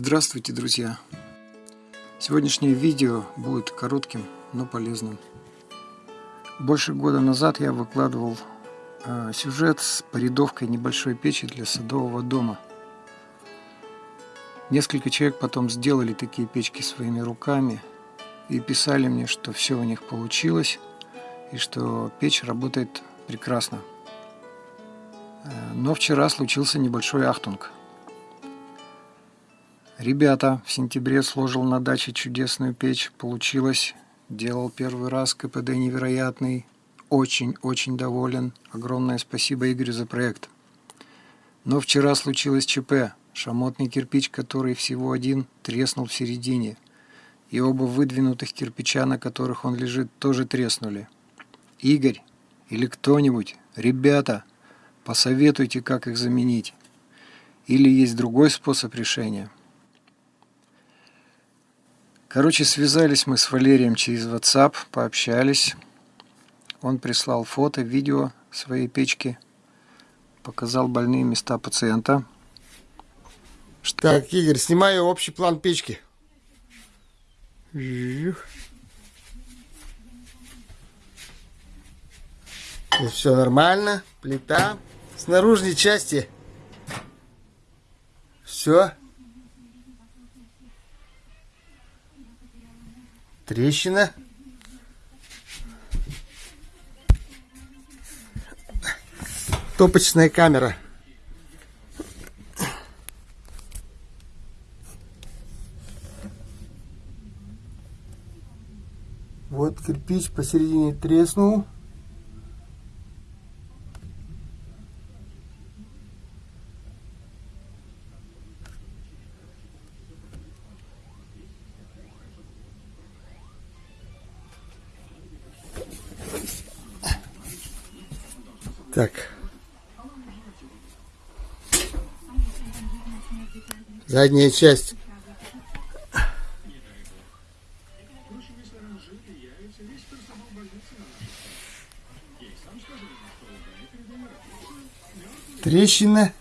Здравствуйте, друзья! Сегодняшнее видео будет коротким, но полезным. Больше года назад я выкладывал э, сюжет с порядовкой небольшой печи для садового дома. Несколько человек потом сделали такие печки своими руками и писали мне, что все у них получилось и что печь работает прекрасно. Э, но вчера случился небольшой ахтунг – Ребята, в сентябре сложил на даче чудесную печь. Получилось. Делал первый раз. КПД невероятный. Очень-очень доволен. Огромное спасибо Игорю за проект. Но вчера случилось ЧП. Шамотный кирпич, который всего один, треснул в середине. И оба выдвинутых кирпича, на которых он лежит, тоже треснули. Игорь или кто-нибудь, ребята, посоветуйте, как их заменить. Или есть другой способ решения – Короче, связались мы с Валерием через WhatsApp, пообщались. Он прислал фото, видео своей печки, показал больные места пациента. Так, Игорь, снимаю общий план печки. все нормально, плита. С наружной части все Трещина. Топочная камера. Вот кирпич посередине треснул. Так. Задняя часть. Трещина.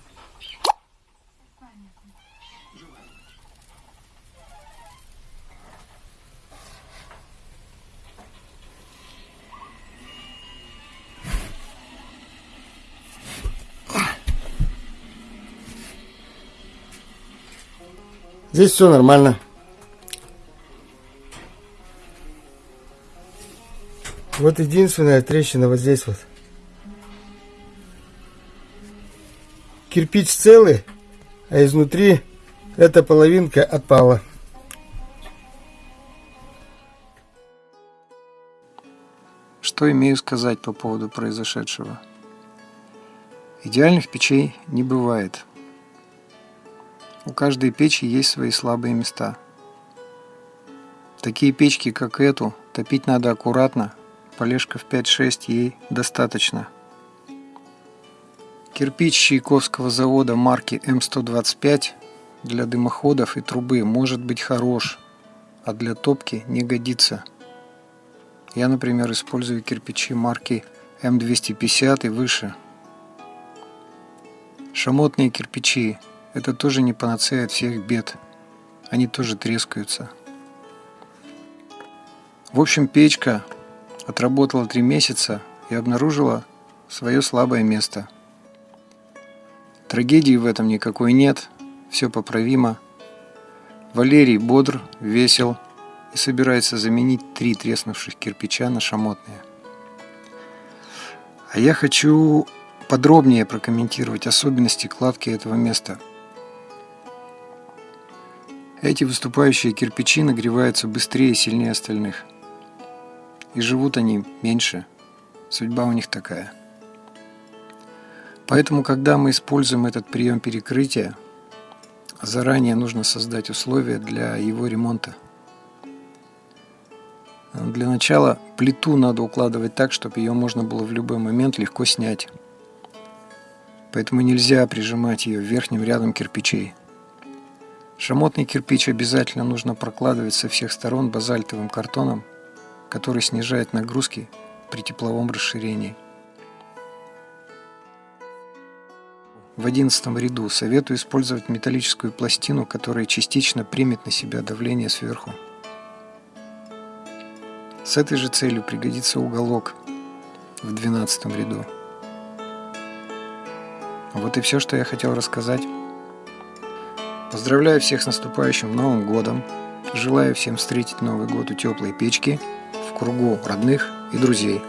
Здесь все нормально. Вот единственная трещина вот здесь вот. Кирпич целый, а изнутри эта половинка отпала. Что имею сказать по поводу произошедшего? Идеальных печей не бывает. У каждой печи есть свои слабые места. Такие печки, как эту, топить надо аккуратно, полежка в 5-6 ей достаточно. Кирпич Чайковского завода марки М125 для дымоходов и трубы может быть хорош, а для топки не годится. Я, например, использую кирпичи марки М250 и выше. Шамотные кирпичи это тоже не панацея от всех бед. Они тоже трескаются. В общем, печка отработала три месяца и обнаружила свое слабое место. Трагедии в этом никакой нет, все поправимо. Валерий бодр, весел и собирается заменить три треснувших кирпича на шамотные. А я хочу подробнее прокомментировать особенности кладки этого места – эти выступающие кирпичи нагреваются быстрее и сильнее остальных. И живут они меньше. Судьба у них такая. Поэтому, когда мы используем этот прием перекрытия, заранее нужно создать условия для его ремонта. Для начала плиту надо укладывать так, чтобы ее можно было в любой момент легко снять. Поэтому нельзя прижимать ее верхним рядом кирпичей. Шамотный кирпич обязательно нужно прокладывать со всех сторон базальтовым картоном, который снижает нагрузки при тепловом расширении. в одиннадцатом ряду советую использовать металлическую пластину, которая частично примет на себя давление сверху. С этой же целью пригодится уголок в двенадцатом ряду. Вот и все, что я хотел рассказать. Поздравляю всех с наступающим Новым Годом. Желаю всем встретить Новый год у теплой печки, в кругу родных и друзей.